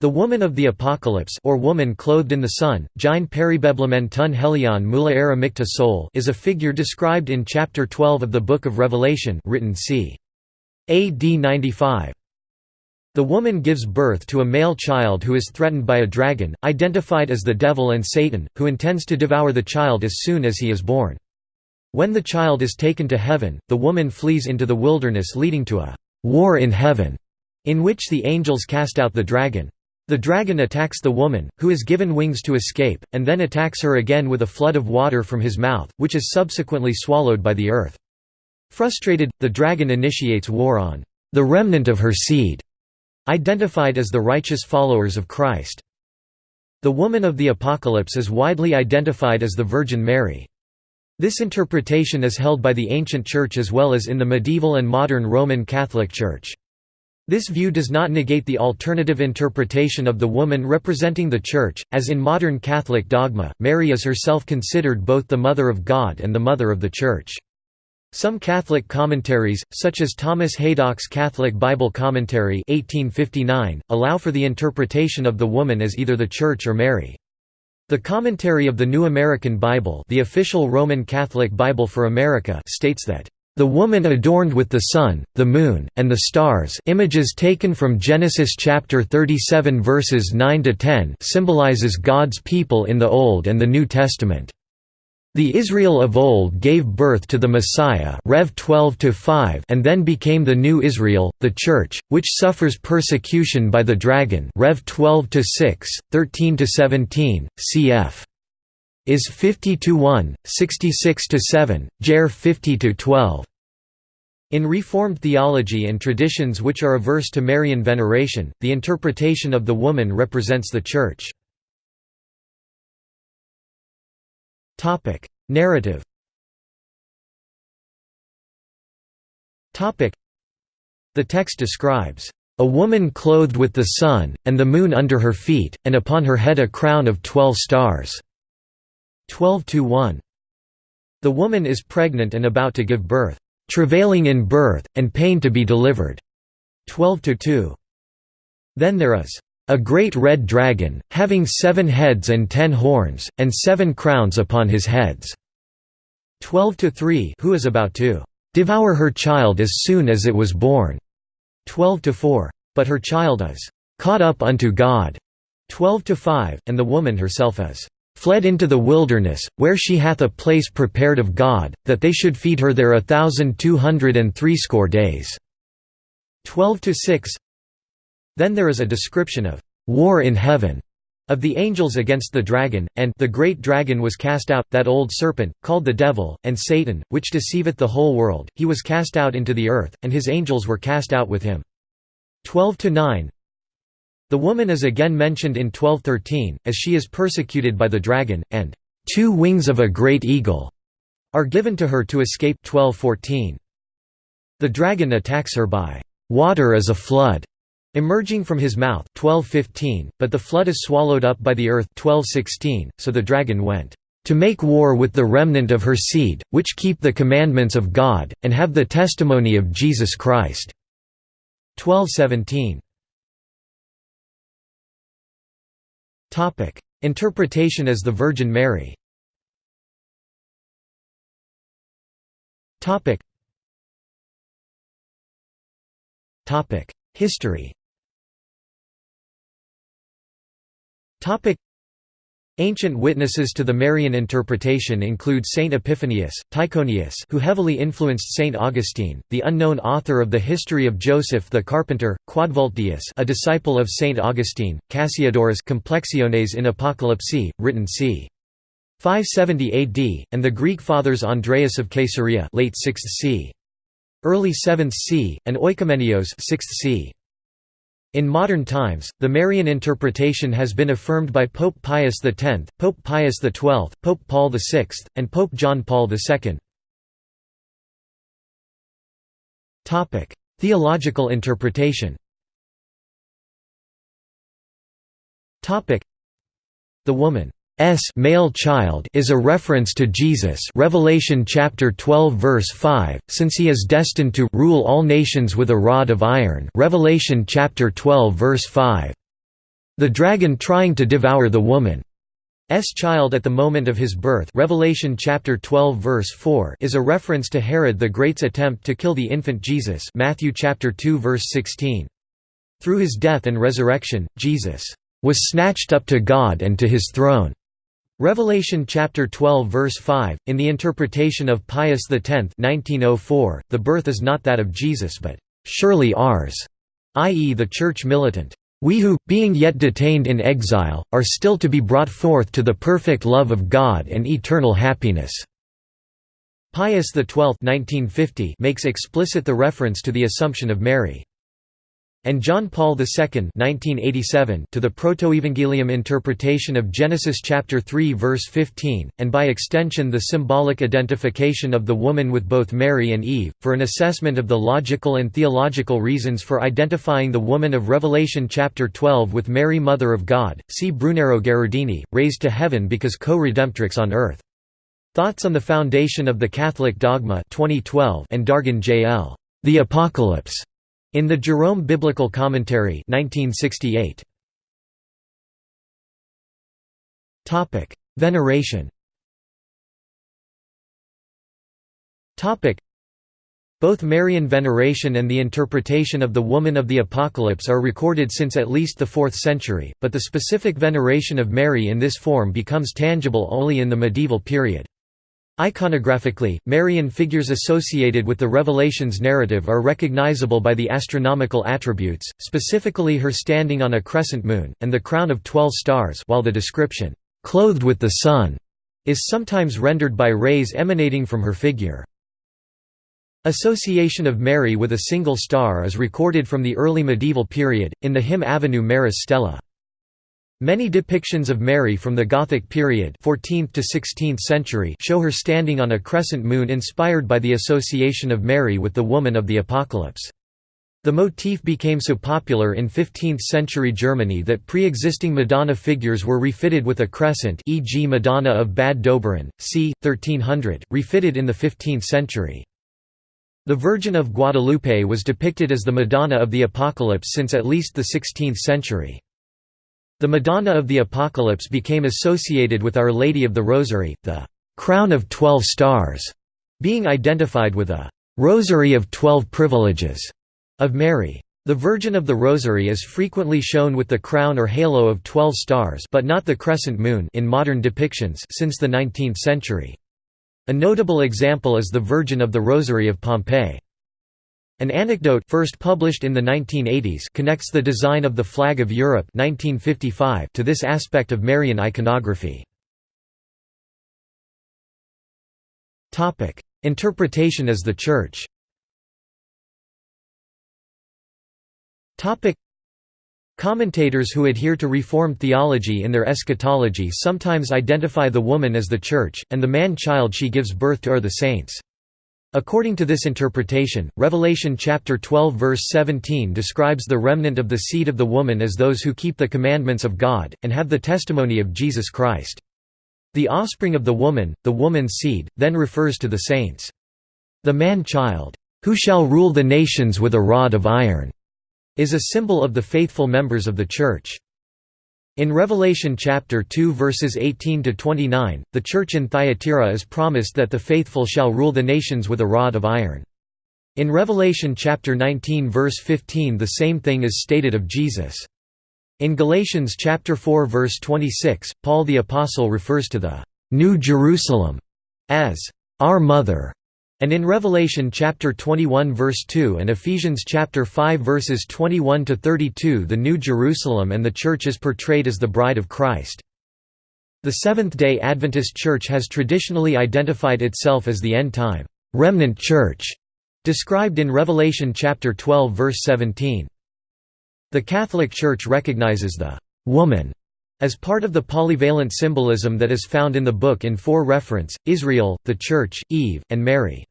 The Woman of the Apocalypse or woman clothed in the sun, Gyn peribeblemen tun helion mula era mikta sol is a figure described in chapter 12 of the Book of Revelation written c. AD 95. The woman gives birth to a male child who is threatened by a dragon, identified as the devil and Satan, who intends to devour the child as soon as he is born. When the child is taken to heaven, the woman flees into the wilderness leading to a «war in heaven», in which the angels cast out the dragon. The dragon attacks the woman, who is given wings to escape, and then attacks her again with a flood of water from his mouth, which is subsequently swallowed by the earth. Frustrated, the dragon initiates war on the remnant of her seed, identified as the righteous followers of Christ. The woman of the Apocalypse is widely identified as the Virgin Mary. This interpretation is held by the ancient Church as well as in the medieval and modern Roman Catholic Church. This view does not negate the alternative interpretation of the woman representing the Church, as in modern Catholic dogma, Mary is herself considered both the Mother of God and the Mother of the Church. Some Catholic commentaries, such as Thomas Haydock's Catholic Bible Commentary 1859, allow for the interpretation of the woman as either the Church or Mary. The commentary of the New American Bible the official Roman Catholic Bible for America states that the woman adorned with the sun, the moon, and the stars images taken from Genesis chapter 37 verses 9 to 10 symbolizes God's people in the Old and the New Testament. The Israel of old gave birth to the Messiah Rev 12 and then became the new Israel, the Church, which suffers persecution by the dragon Rev 12 13–17, cf is 50 to 1, 66 to 7, Ger 50 to 12. In Reformed theology and traditions which are averse to Marian veneration, the interpretation of the woman represents the Church. Narrative. The text describes a woman clothed with the sun, and the moon under her feet, and upon her head a crown of twelve stars. 12–1. The woman is pregnant and about to give birth, "...travailing in birth, and pain to be delivered." 12–2. Then there is, "...a great red dragon, having seven heads and ten horns, and seven crowns upon his heads." 12–3 Who is about to "...devour her child as soon as it was born." 12–4. But her child is "...caught up unto God." 12–5, and the woman herself is fled into the wilderness, where she hath a place prepared of God, that they should feed her there a thousand two hundred and threescore days." 12–6 Then there is a description of «war in heaven» of the angels against the dragon, and the great dragon was cast out, that old serpent, called the devil, and Satan, which deceiveth the whole world, he was cast out into the earth, and his angels were cast out with him. 12–9 the woman is again mentioned in 1213, as she is persecuted by the dragon, and two wings of a great eagle are given to her to escape 1214. The dragon attacks her by water as a flood emerging from his mouth 1215, but the flood is swallowed up by the earth 1216, so the dragon went to make war with the remnant of her seed, which keep the commandments of God, and have the testimony of Jesus Christ." 1217. Interpretation as the Virgin Mary. Topic. Topic: History. Ancient witnesses to the Marian interpretation include Saint Epiphanius, Tyconius who heavily influenced Saint Augustine, the unknown author of the History of Joseph the Carpenter, Quodvultdeus a disciple of Saint Augustine, Cassiodorus Complexiones in Apocalypse, written c. 570 AD, and the Greek fathers Andreas of Caesarea late 6th c. early 7th c. and Oikoumenios 6th c. In modern times, the Marian interpretation has been affirmed by Pope Pius X, Pope Pius XII, Pope Paul VI, and Pope John Paul II. Theological interpretation The woman S male child is a reference to Jesus Revelation chapter 12 verse 5 since he is destined to rule all nations with a rod of iron Revelation chapter 12 verse 5 the dragon trying to devour the woman. S child at the moment of his birth Revelation chapter 12 verse 4 is a reference to Herod the Great's attempt to kill the infant Jesus Matthew chapter 2 verse 16. Through his death and resurrection, Jesus was snatched up to God and to his throne. Revelation chapter 12 verse 5 in the interpretation of Pius X 1904 the birth is not that of Jesus but surely ours i.e. the church militant we who, being yet detained in exile, are still to be brought forth to the perfect love of God and eternal happiness." Pius XII 1950 makes explicit the reference to the Assumption of Mary and John Paul II (1987) to the Protoevangelium interpretation of Genesis chapter 3 verse 15, and by extension the symbolic identification of the woman with both Mary and Eve, for an assessment of the logical and theological reasons for identifying the woman of Revelation chapter 12 with Mary Mother of God. See Brunero Gherardini, Raised to Heaven because co-redemptrix on earth. Thoughts on the Foundation of the Catholic Dogma 2012 and D'Aragon J.L. The Apocalypse. In the Jerome Biblical Commentary 1968. Topic: Veneration. Topic: Both Marian veneration and the interpretation of the woman of the Apocalypse are recorded since at least the 4th century, but the specific veneration of Mary in this form becomes tangible only in the medieval period. Iconographically, Marian figures associated with the Revelations narrative are recognizable by the astronomical attributes, specifically her standing on a crescent moon, and the crown of twelve stars while the description, "'clothed with the sun' is sometimes rendered by rays emanating from her figure. Association of Mary with a single star is recorded from the early medieval period, in the hymn Ave Maris Stella. Many depictions of Mary from the Gothic period 14th to 16th century show her standing on a crescent moon inspired by the association of Mary with the woman of the Apocalypse. The motif became so popular in 15th-century Germany that pre-existing Madonna figures were refitted with a crescent e.g. Madonna of Bad Doberan, c. 1300, refitted in the 15th century. The Virgin of Guadalupe was depicted as the Madonna of the Apocalypse since at least the 16th century. The Madonna of the Apocalypse became associated with Our Lady of the Rosary, the «crown of twelve stars», being identified with a «rosary of twelve privileges» of Mary. The Virgin of the Rosary is frequently shown with the crown or halo of twelve stars but not the crescent moon in modern depictions since the 19th century. A notable example is the Virgin of the Rosary of Pompeii. An anecdote first published in the 1980s connects the design of the flag of Europe 1955 to this aspect of Marian iconography. Topic: Interpretation as the Church Topic: Commentators who adhere to Reformed theology in their eschatology sometimes identify the woman as the Church, and the man-child she gives birth to are the saints. According to this interpretation, Revelation chapter 12 verse 17 describes the remnant of the seed of the woman as those who keep the commandments of God, and have the testimony of Jesus Christ. The offspring of the woman, the woman's seed, then refers to the saints. The man-child, who shall rule the nations with a rod of iron, is a symbol of the faithful members of the Church. In Revelation chapter 2 verses 18 to 29, the church in Thyatira is promised that the faithful shall rule the nations with a rod of iron. In Revelation chapter 19 verse 15 the same thing is stated of Jesus. In Galatians chapter 4 verse 26, Paul the apostle refers to the New Jerusalem as our mother and in Revelation chapter 21 verse 2 and Ephesians chapter 5 verses 21 to 32 the New Jerusalem and the church is portrayed as the bride of Christ. The Seventh-day Adventist Church has traditionally identified itself as the end-time remnant church described in Revelation chapter 12 verse 17. The Catholic Church recognizes the woman as part of the polyvalent symbolism that is found in the book in four reference, Israel, the Church, Eve, and Mary.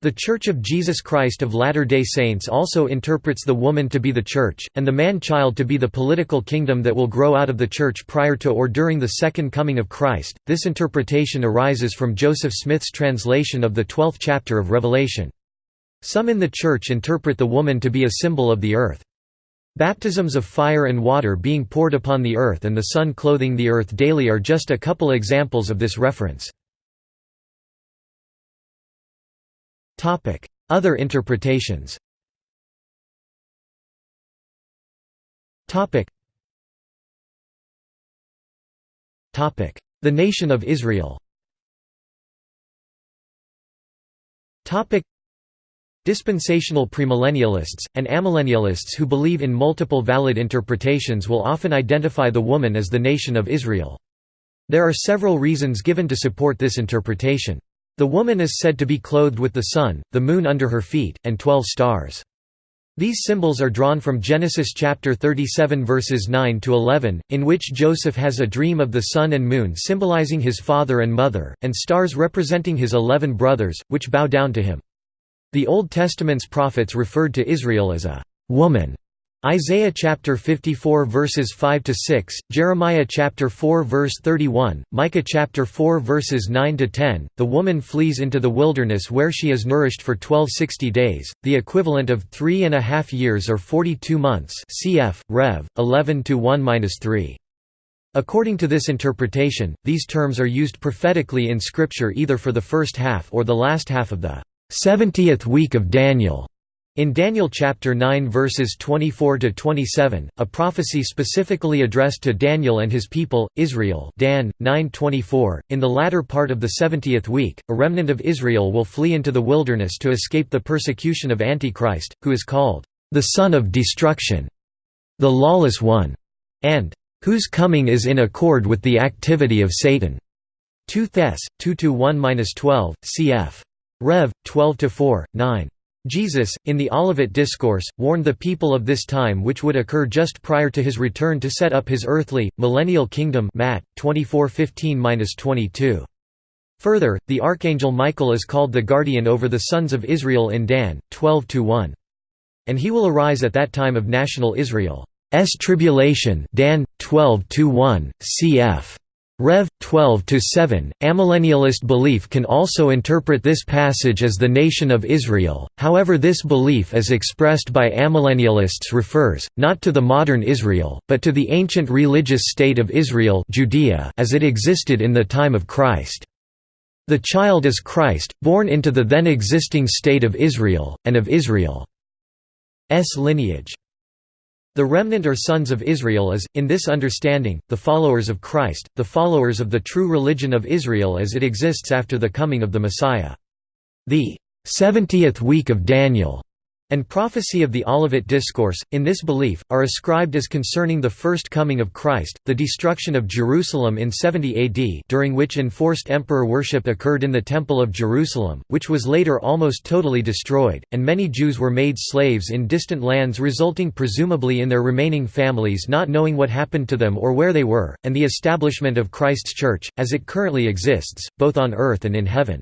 The Church of Jesus Christ of Latter-day Saints also interprets the woman to be the Church, and the man-child to be the political kingdom that will grow out of the Church prior to or during the Second Coming of Christ. This interpretation arises from Joseph Smith's translation of the twelfth chapter of Revelation. Some in the Church interpret the woman to be a symbol of the earth. Baptisms of fire and water being poured upon the earth and the sun clothing the earth daily are just a couple examples of this reference. Other interpretations The nation of Israel Dispensational premillennialists, and amillennialists who believe in multiple valid interpretations will often identify the woman as the nation of Israel. There are several reasons given to support this interpretation. The woman is said to be clothed with the sun, the moon under her feet, and twelve stars. These symbols are drawn from Genesis chapter 37 verses 9 to 11, in which Joseph has a dream of the sun and moon symbolizing his father and mother, and stars representing his eleven brothers, which bow down to him. The Old Testament's prophets referred to Israel as a woman. Isaiah chapter 54 verses 5 to 6, Jeremiah chapter 4 verse 31, Micah chapter 4 verses 9 to 10. The woman flees into the wilderness where she is nourished for 1260 days, the equivalent of three and a half years or 42 months. Cf. Rev. 11 to 1-3. According to this interpretation, these terms are used prophetically in Scripture either for the first half or the last half of the 70th week of Daniel. In Daniel chapter 9 verses 24 to 27, a prophecy specifically addressed to Daniel and his people, Israel. Dan 9:24. In the latter part of the 70th week, a remnant of Israel will flee into the wilderness to escape the persecution of Antichrist, who is called the son of destruction, the lawless one, and whose coming is in accord with the activity of Satan. 2 Thess 2-1-12, cf. Rev. 12–4, 9. Jesus, in the Olivet Discourse, warned the people of this time which would occur just prior to his return to set up his earthly, millennial kingdom Matt, 24:15–22. Further, the archangel Michael is called the guardian over the sons of Israel in Dan, 12–1. And he will arise at that time of national Israel's tribulation Dan, 12–1, cf. Rev. 12–7, amillennialist belief can also interpret this passage as the nation of Israel, however this belief as expressed by amillennialists refers, not to the modern Israel, but to the ancient religious state of Israel Judea as it existed in the time of Christ. The child is Christ, born into the then existing state of Israel, and of Israel's lineage. The remnant or sons of Israel is, in this understanding, the followers of Christ, the followers of the true religion of Israel as it exists after the coming of the Messiah. The 70th week of Daniel and prophecy of the Olivet Discourse, in this belief, are ascribed as concerning the first coming of Christ, the destruction of Jerusalem in 70 AD during which enforced emperor worship occurred in the Temple of Jerusalem, which was later almost totally destroyed, and many Jews were made slaves in distant lands resulting presumably in their remaining families not knowing what happened to them or where they were, and the establishment of Christ's Church, as it currently exists, both on earth and in heaven.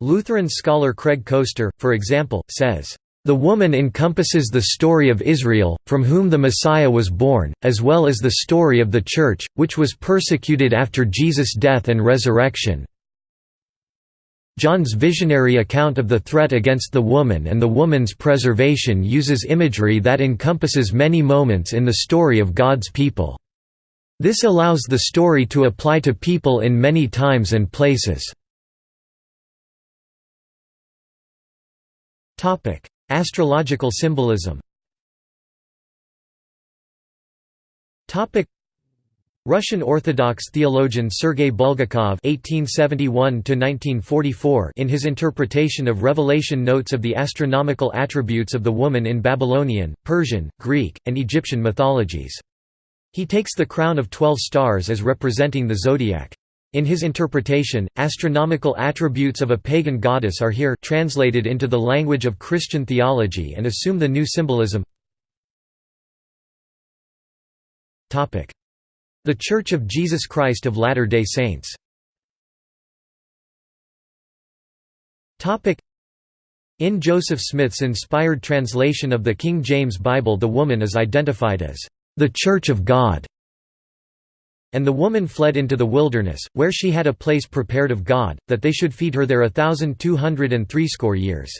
Lutheran scholar Craig Koester, for example, says, the woman encompasses the story of Israel, from whom the Messiah was born, as well as the story of the Church, which was persecuted after Jesus' death and resurrection. John's visionary account of the threat against the woman and the woman's preservation uses imagery that encompasses many moments in the story of God's people. This allows the story to apply to people in many times and places. Astrological symbolism Russian Orthodox theologian Sergei Bulgakov (1871–1944) in his interpretation of Revelation notes of the astronomical attributes of the woman in Babylonian, Persian, Greek, and Egyptian mythologies. He takes the crown of twelve stars as representing the zodiac. In his interpretation, astronomical attributes of a pagan goddess are here translated into the language of Christian theology and assume the new symbolism. The Church of Jesus Christ of Latter-day Saints. In Joseph Smith's inspired translation of the King James Bible the woman is identified as, "...the Church of God", and the woman fled into the wilderness, where she had a place prepared of God, that they should feed her there a thousand two hundred and threescore years.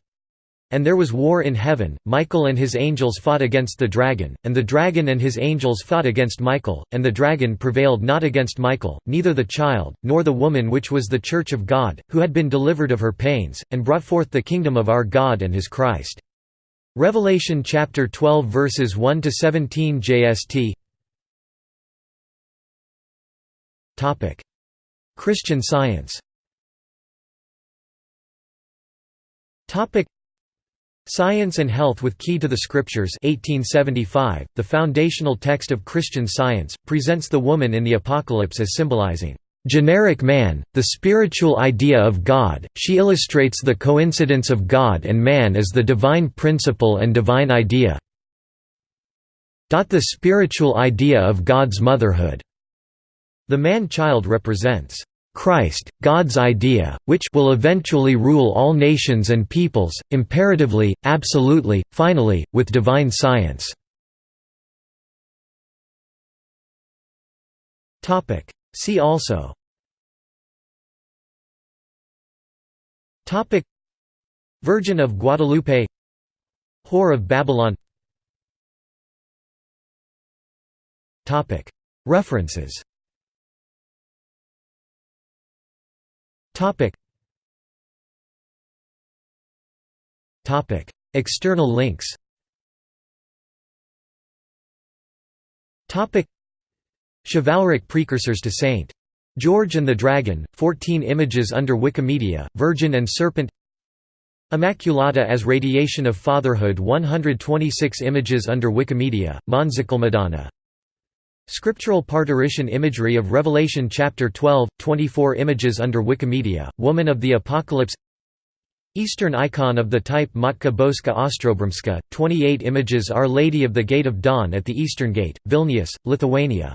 And there was war in heaven, Michael and his angels fought against the dragon, and the dragon and his angels fought against Michael, and the dragon prevailed not against Michael, neither the child, nor the woman which was the church of God, who had been delivered of her pains, and brought forth the kingdom of our God and his Christ. Revelation chapter 12 verses 1 to 17 JST Christian Science. Science and Health with Key to the Scriptures. 1875, the foundational text of Christian Science, presents the woman in the Apocalypse as symbolizing generic man, the spiritual idea of God, she illustrates the coincidence of God and man as the divine principle and divine idea. The spiritual idea of God's motherhood. The man-child represents Christ, God's idea, which will eventually rule all nations and peoples, imperatively, absolutely, finally, with divine science. See also. Topic. Virgin of Guadalupe. Whore of Babylon. Topic. References External links Chivalric precursors to St. George and the Dragon, 14 images under Wikimedia, Virgin and Serpent Immaculata as Radiation of Fatherhood 126 images under Wikimedia, Madonna. Scriptural parturition imagery of Revelation chapter 12, 24 images under Wikimedia, Woman of the Apocalypse. Eastern icon of the type Matka Boska Ostrobramska, 28 images Our Lady of the Gate of Dawn at the Eastern Gate, Vilnius, Lithuania